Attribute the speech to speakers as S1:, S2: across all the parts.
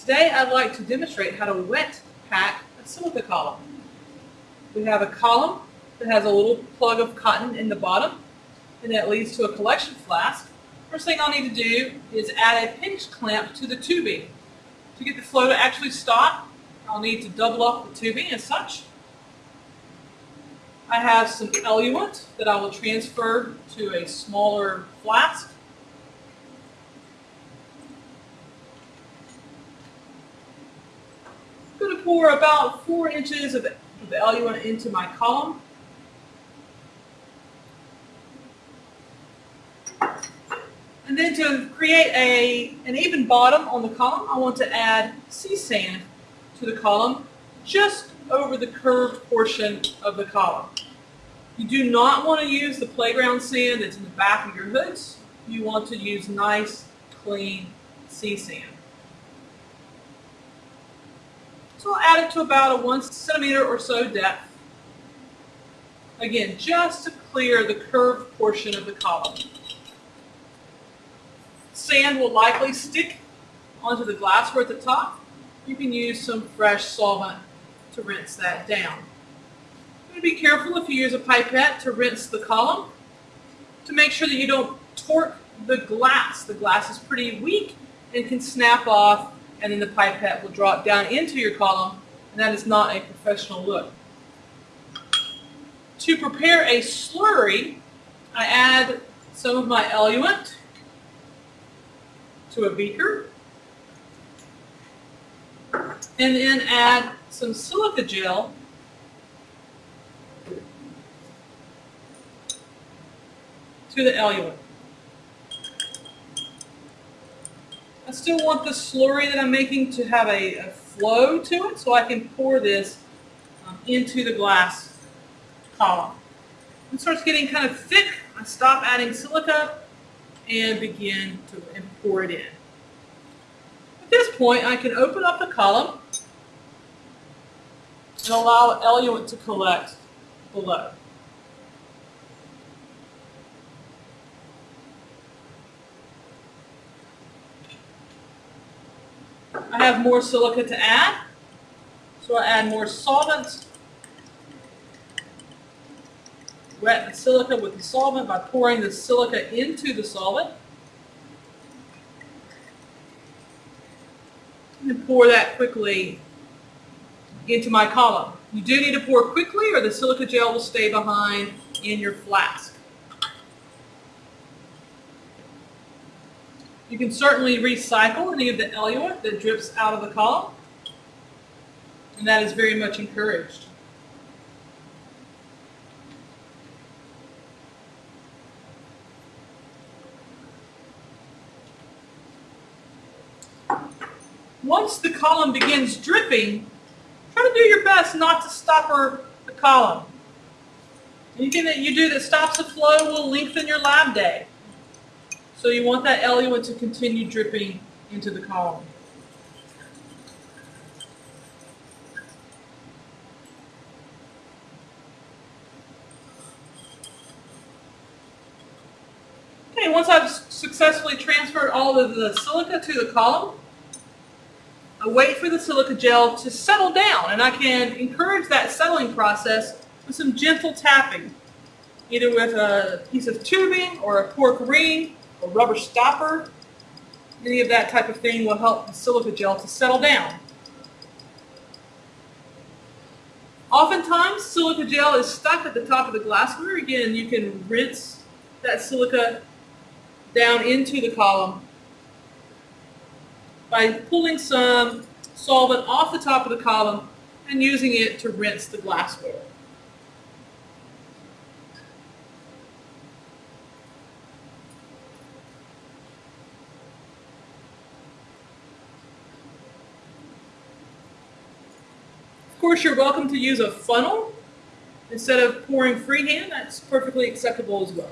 S1: Today I'd like to demonstrate how to wet pack a silica column. We have a column that has a little plug of cotton in the bottom and that leads to a collection flask. First thing I'll need to do is add a pinch clamp to the tubing. To get the flow to actually stop, I'll need to double up the tubing as such. I have some eluent that I will transfer to a smaller flask. I'm going pour about four inches of the eluent into my column. And then to create a, an even bottom on the column, I want to add sea sand to the column just over the curved portion of the column. You do not want to use the playground sand that's in the back of your hoods. You want to use nice, clean sea sand. So I'll add it to about a one centimeter or so depth. Again, just to clear the curved portion of the column. Sand will likely stick onto the glassware at the top. You can use some fresh solvent to rinse that down. Be careful if you use a pipette to rinse the column to make sure that you don't torque the glass. The glass is pretty weak and can snap off and then the pipette will drop down into your column and that is not a professional look. To prepare a slurry, I add some of my eluent to a beaker and then add some silica gel to the eluent. I still want the slurry that I'm making to have a, a flow to it so I can pour this um, into the glass column. When it starts getting kind of thick, I stop adding silica and begin to and pour it in. At this point, I can open up the column and allow eluent to collect below. I have more silica to add, so I add more solvent. Wet the silica with the solvent by pouring the silica into the solvent. And pour that quickly into my column. You do need to pour quickly or the silica gel will stay behind in your flask. You can certainly recycle any of the eluent that drips out of the column, and that is very much encouraged. Once the column begins dripping, try to do your best not to stopper the column. Anything that you do that stops the flow will lengthen your lab day. So you want that eluent to continue dripping into the column. Okay, once I've successfully transferred all of the silica to the column, I wait for the silica gel to settle down and I can encourage that settling process with some gentle tapping, either with a piece of tubing or a cork ring a rubber stopper, any of that type of thing will help the silica gel to settle down. Oftentimes, silica gel is stuck at the top of the glassware. Again, you can rinse that silica down into the column by pulling some solvent off the top of the column and using it to rinse the glassware. Of course, you're welcome to use a funnel instead of pouring freehand. That's perfectly acceptable as well.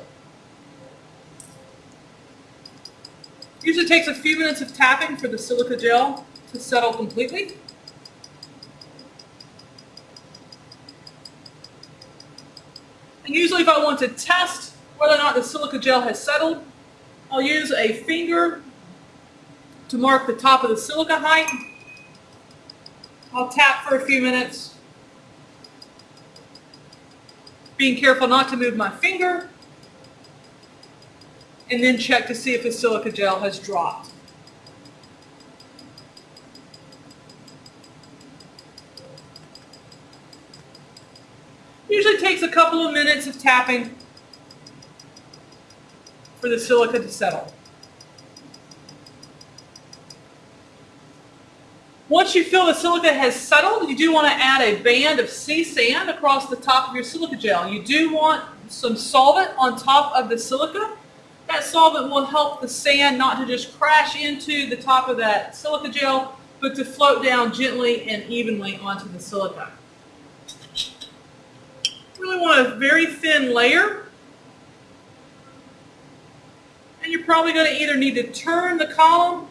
S1: Usually takes a few minutes of tapping for the silica gel to settle completely. And usually if I want to test whether or not the silica gel has settled, I'll use a finger to mark the top of the silica height I'll tap for a few minutes, being careful not to move my finger, and then check to see if the silica gel has dropped. Usually takes a couple of minutes of tapping for the silica to settle. Once you feel the silica has settled, you do want to add a band of sea sand across the top of your silica gel. You do want some solvent on top of the silica. That solvent will help the sand not to just crash into the top of that silica gel, but to float down gently and evenly onto the silica. Really want a very thin layer. And you're probably going to either need to turn the column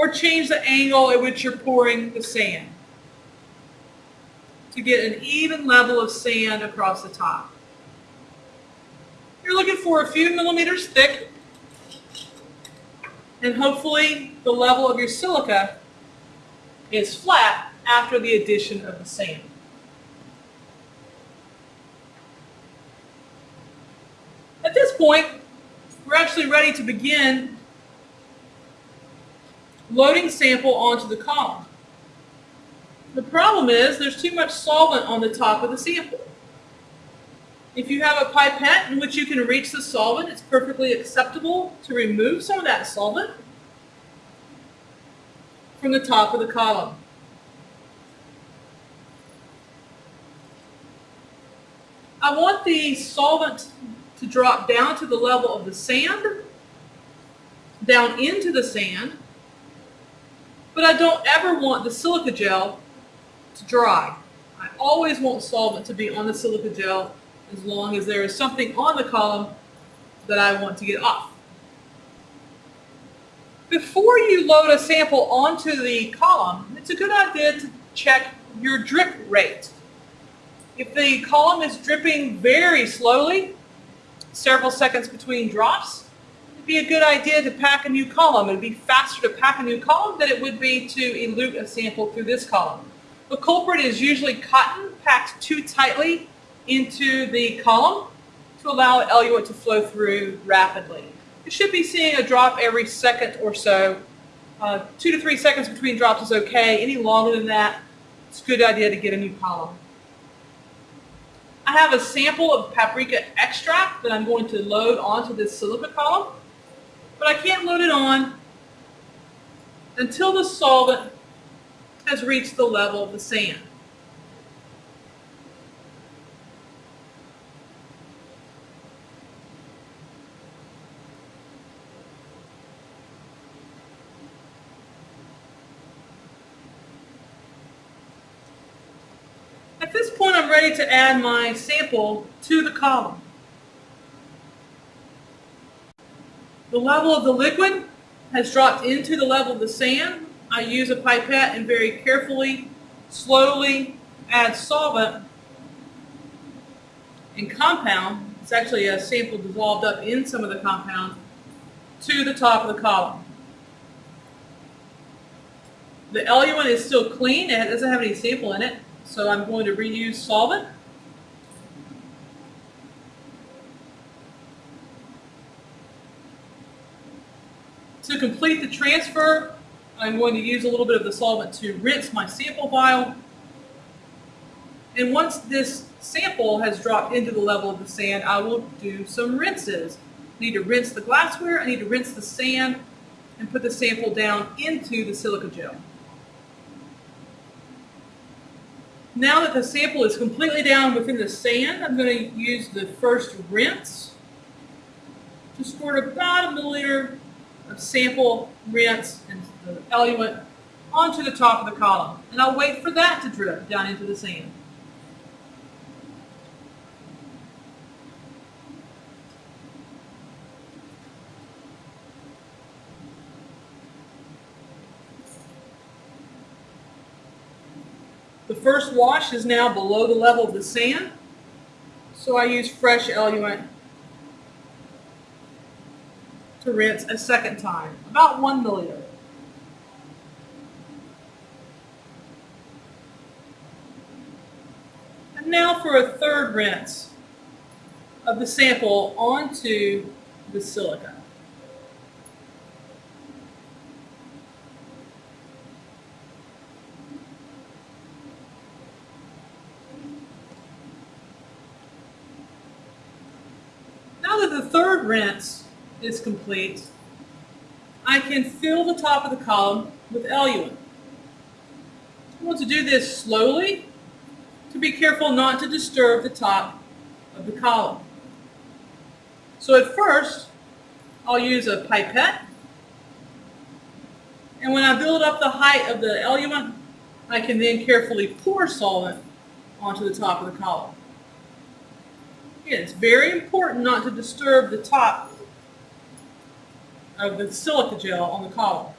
S1: or change the angle at which you're pouring the sand to get an even level of sand across the top. You're looking for a few millimeters thick and hopefully the level of your silica is flat after the addition of the sand. At this point, we're actually ready to begin loading sample onto the column. The problem is there's too much solvent on the top of the sample. If you have a pipette in which you can reach the solvent, it's perfectly acceptable to remove some of that solvent from the top of the column. I want the solvent to drop down to the level of the sand, down into the sand, but I don't ever want the silica gel to dry. I always want solvent to be on the silica gel as long as there is something on the column that I want to get off. Before you load a sample onto the column, it's a good idea to check your drip rate. If the column is dripping very slowly, several seconds between drops, be a good idea to pack a new column. It would be faster to pack a new column than it would be to elute a sample through this column. The culprit is usually cotton packed too tightly into the column to allow eluate to flow through rapidly. You should be seeing a drop every second or so. Uh, two to three seconds between drops is okay. Any longer than that, it's a good idea to get a new column. I have a sample of paprika extract that I'm going to load onto this silica column but I can't load it on until the solvent has reached the level of the sand. At this point, I'm ready to add my sample to the column. The level of the liquid has dropped into the level of the sand. I use a pipette and very carefully, slowly add solvent and compound. It's actually a sample dissolved up in some of the compound to the top of the column. The eluent is still clean. It doesn't have any sample in it. So I'm going to reuse solvent. To complete the transfer, I'm going to use a little bit of the solvent to rinse my sample vial. And once this sample has dropped into the level of the sand, I will do some rinses. I need to rinse the glassware, I need to rinse the sand, and put the sample down into the silica gel. Now that the sample is completely down within the sand, I'm going to use the first rinse to squirt about a milliliter of sample, rinse, and the eluent onto the top of the column. And I'll wait for that to drip down into the sand. The first wash is now below the level of the sand, so I use fresh eluent to rinse a second time, about one milliliter. And now for a third rinse of the sample onto the silica. Now that the third rinse is complete, I can fill the top of the column with eluent. I want to do this slowly to be careful not to disturb the top of the column. So at first, I'll use a pipette. And when I build up the height of the eluent, I can then carefully pour solvent onto the top of the column. Again, it's very important not to disturb the top of the silica gel on the column.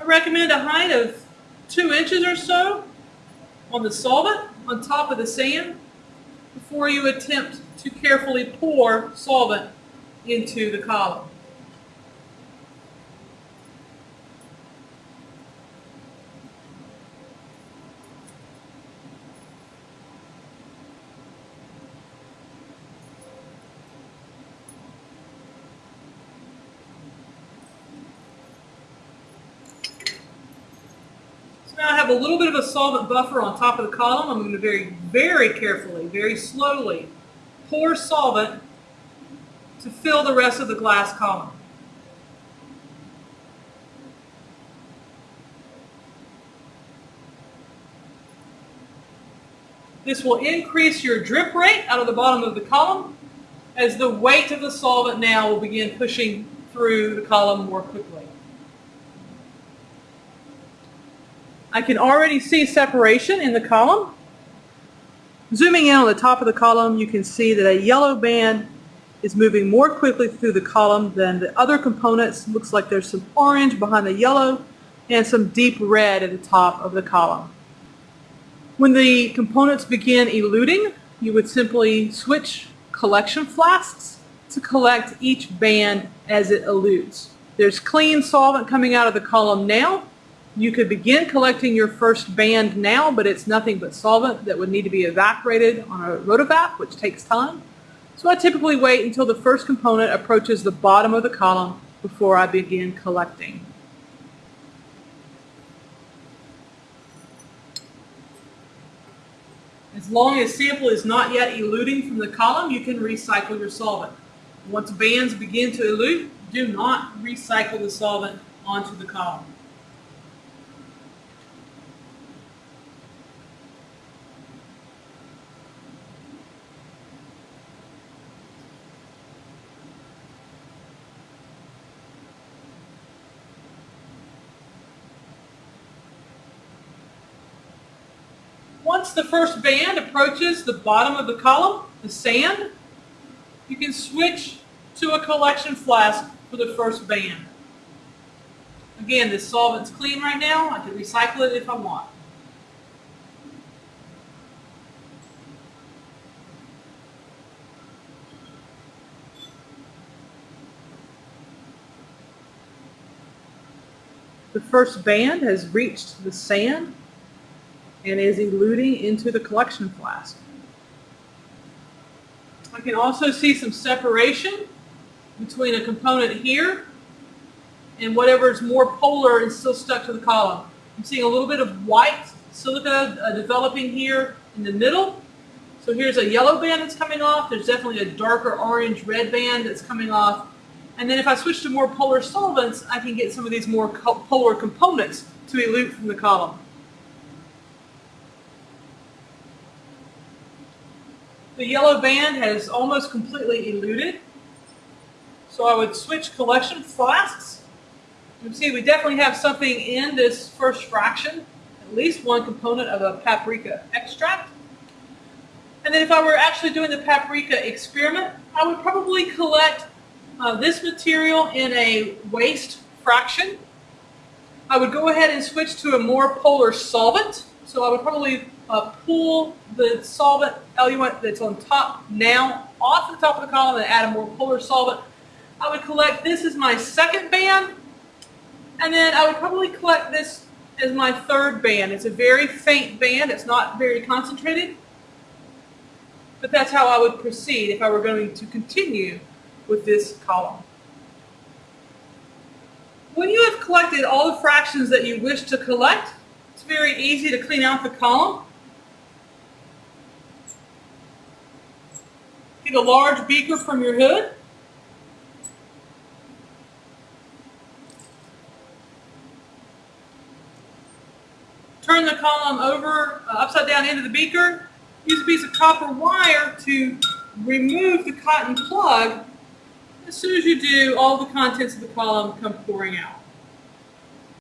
S1: I recommend a height of two inches or so on the solvent on top of the sand before you attempt to carefully pour solvent into the column. So now I have a little bit of a solvent buffer on top of the column. I'm going to very, very carefully, very slowly pour solvent to fill the rest of the glass column. This will increase your drip rate out of the bottom of the column as the weight of the solvent now will begin pushing through the column more quickly. I can already see separation in the column. Zooming in on the top of the column, you can see that a yellow band is moving more quickly through the column than the other components. Looks like there's some orange behind the yellow and some deep red at the top of the column. When the components begin eluting, you would simply switch collection flasks to collect each band as it elutes. There's clean solvent coming out of the column now. You could begin collecting your first band now, but it's nothing but solvent that would need to be evaporated on a rotovap, which takes time. So I typically wait until the first component approaches the bottom of the column before I begin collecting. As long as sample is not yet eluting from the column, you can recycle your solvent. Once bands begin to elute, do not recycle the solvent onto the column. Once the first band approaches the bottom of the column, the sand, you can switch to a collection flask for the first band. Again, this solvent's clean right now. I can recycle it if I want. The first band has reached the sand and is eluting into the collection flask. I can also see some separation between a component here and whatever is more polar and still stuck to the column. I'm seeing a little bit of white silica uh, developing here in the middle. So here's a yellow band that's coming off. There's definitely a darker orange red band that's coming off. And then if I switch to more polar solvents, I can get some of these more polar components to elute from the column. The yellow band has almost completely eluted. So I would switch collection flasks. You can see we definitely have something in this first fraction, at least one component of a paprika extract. And then if I were actually doing the paprika experiment, I would probably collect uh, this material in a waste fraction. I would go ahead and switch to a more polar solvent. So I would probably uh, pull the solvent eluent that's on top now off the top of the column and add a more polar solvent. I would collect this as my second band, and then I would probably collect this as my third band. It's a very faint band. It's not very concentrated, but that's how I would proceed if I were going to continue with this column. When you have collected all the fractions that you wish to collect, it's very easy to clean out the column. Get a large beaker from your hood. Turn the column over, uh, upside down into the beaker. Use a piece of copper wire to remove the cotton plug. As soon as you do, all the contents of the column come pouring out.